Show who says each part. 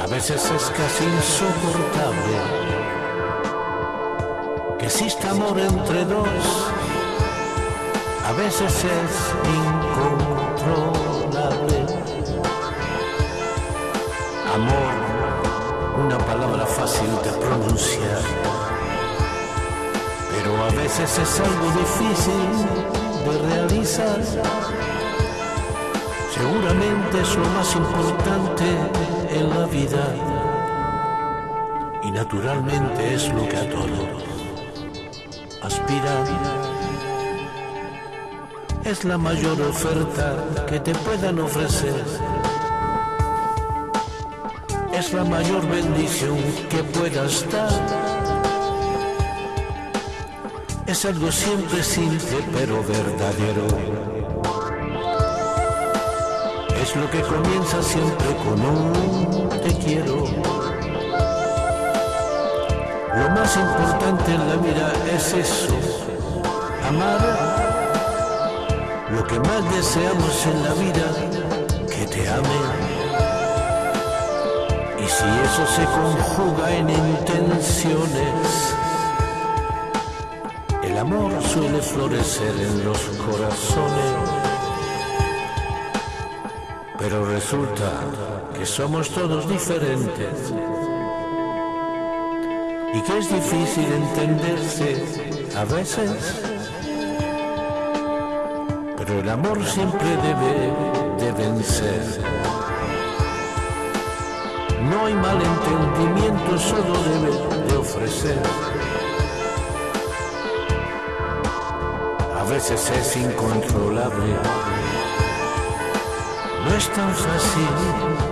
Speaker 1: A veces es casi insoportable que exista amor entre dos. A veces es incontrolable. Amor, una palabra fácil de pronunciar, pero a veces es algo difícil de realizar. Seguramente es lo más importante en la vida y naturalmente es lo que a todos aspiran. Es la mayor oferta que te puedan ofrecer. Es la mayor bendición que puedas dar. Es algo siempre simple pero verdadero es lo que comienza siempre con un te quiero. Lo más importante en la vida es eso, amar. Lo que más deseamos en la vida, que te ame. Y si eso se conjuga en intenciones, el amor suele florecer en los corazones pero resulta que somos todos diferentes y que es difícil entenderse a veces. Pero el amor siempre debe de vencer. No hay malentendimiento, solo debe de ofrecer. A veces es incontrolable no es tan fácil el amor.